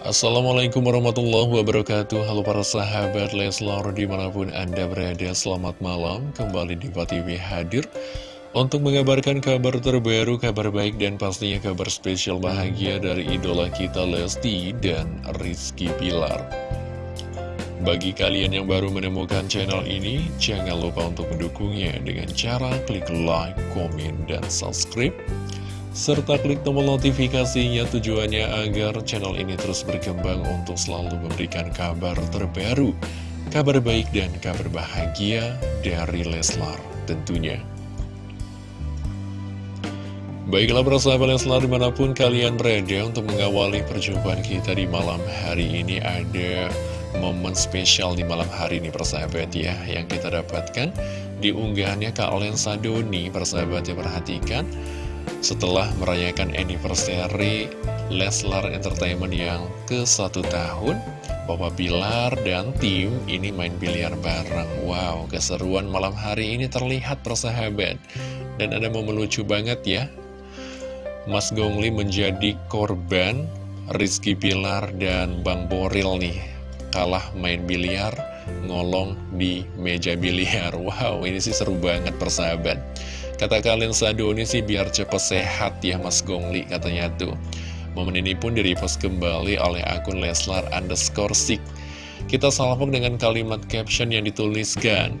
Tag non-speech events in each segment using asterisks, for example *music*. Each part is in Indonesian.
Assalamualaikum warahmatullahi wabarakatuh. Halo para sahabat Leslar di mana pun anda berada Selamat malam. Kembali di TV hadir Untuk mengabarkan kabar terbaru, kabar baik dan pastinya kabar spesial bahagia Dari idola kita Lesti dan Rizky Pilar Bagi kalian yang baru menemukan channel ini Jangan lupa untuk mendukungnya dengan cara klik like, komen, dan subscribe serta klik tombol notifikasinya tujuannya agar channel ini terus berkembang untuk selalu memberikan kabar terbaru, kabar baik dan kabar bahagia dari Leslar tentunya. Baiklah persahabat Leslar di mana pun kalian berada untuk mengawali perjumpaan kita di malam hari ini ada momen spesial di malam hari ini persahabat ya yang kita dapatkan di unggahannya Kak Lensa Doni persahabat yang perhatikan setelah merayakan anniversary Leslar Entertainment yang ke satu tahun Papa Bilar dan tim ini main biliar bareng. Wow, keseruan malam hari ini terlihat persahabat. Dan ada momen lucu banget ya. Mas Gongli menjadi korban Rizky Pilar dan Bang Boril nih Kalah main biliar ngolong di meja biliar. *laughs* Wow, ini sih seru banget persahabat Kata kalian Sadoni sih biar cepet sehat ya Mas Gongli katanya tuh. Momen ini pun direpost kembali oleh akun Leslar underscore sik. Kita salvok dengan kalimat caption yang dituliskan.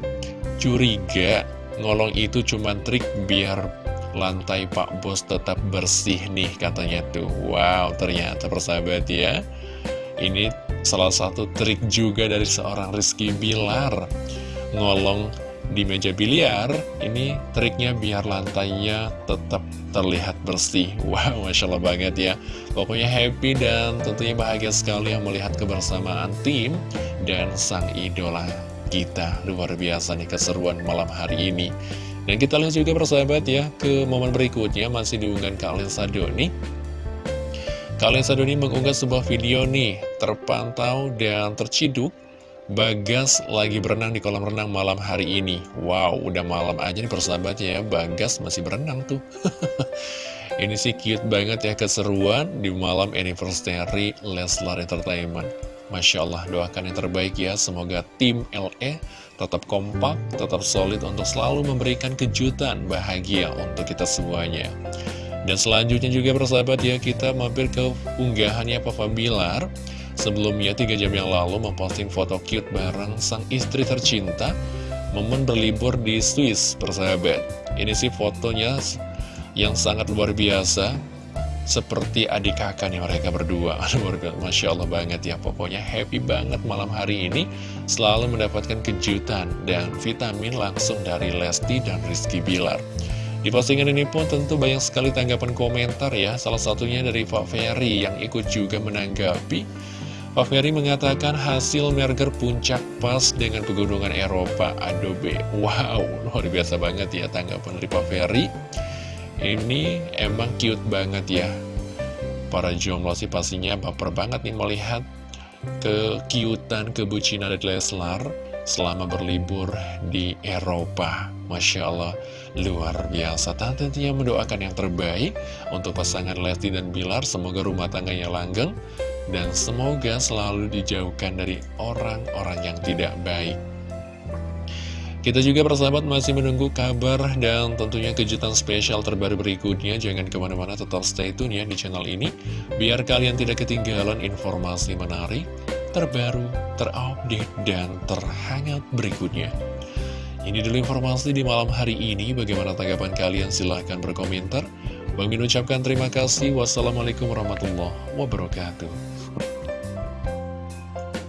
Curiga, ngolong itu cuma trik biar lantai Pak Bos tetap bersih nih katanya tuh. Wow, ternyata persahabat ya. Ini salah satu trik juga dari seorang Rizky Bilar. Ngolong di meja biliar ini triknya biar lantainya tetap terlihat bersih. *laughs* Wow masya Allah banget ya. Pokoknya happy dan tentunya bahagia sekali yang melihat kebersamaan tim dan sang idola kita. Luar biasa nih keseruan malam hari ini. Dan kita lihat juga persahabat ya ke momen berikutnya. Masih diunggah kalian Sadoni Kalian Sadoni mengunggah sebuah video nih terpantau dan terciduk Bagas lagi berenang di kolam renang malam hari ini. Wow, udah malam aja nih persahabat ya. Bagas masih berenang tuh. *laughs* Ini sih cute banget ya keseruan di malam anniversary Leslar Entertainment. Masya Allah, doakan yang terbaik ya. Semoga tim LE tetap kompak, tetap solid untuk selalu memberikan kejutan bahagia untuk kita semuanya. Dan selanjutnya juga persahabat ya Kita mampir ke unggahannya Papa Bilar Sebelumnya, tiga jam yang lalu memposting foto cute bareng sang istri tercinta Momen berlibur di Swiss, persahabat. Ini sih fotonya yang sangat luar biasa Seperti adik kakak nih mereka berdua. *laughs* Masya Allah banget ya. Pokoknya happy banget malam hari ini Selalu mendapatkan kejutan dan vitamin langsung dari Lesti dan Rizky Bilar. Di postingan ini pun tentu banyak sekali tanggapan komentar ya. Salah satunya dari Pak Ferry yang ikut juga menanggapi Pak Ferry mengatakan hasil merger puncak pas dengan pegunungan Eropa Adobe. Wow, luar biasa banget ya tanggapan dari Pak Ferry. Ini emang cute banget ya. Para jomblo sih pastinya baper banget nih melihat kekiutan, kebucinan dari Leslar selama berlibur di Eropa. Masya Allah, luar biasa. Tentunya mendoakan yang terbaik untuk pasangan Lesti dan Bilar. Semoga rumah tangganya langgeng dan semoga selalu dijauhkan dari orang-orang yang tidak baik. Kita juga persahabat masih menunggu kabar dan tentunya kejutan spesial terbaru berikutnya. Jangan ke mana-mana tetap stay tune ya di channel ini. Biar kalian tidak ketinggalan informasi menarik, terbaru, terupdate, dan terhangat berikutnya. Ini dulu informasi di malam hari ini. Bagaimana tanggapan kalian? Silahkan berkomentar. Bang ucapkan terima kasih. Wassalamualaikum warahmatullahi wabarakatuh.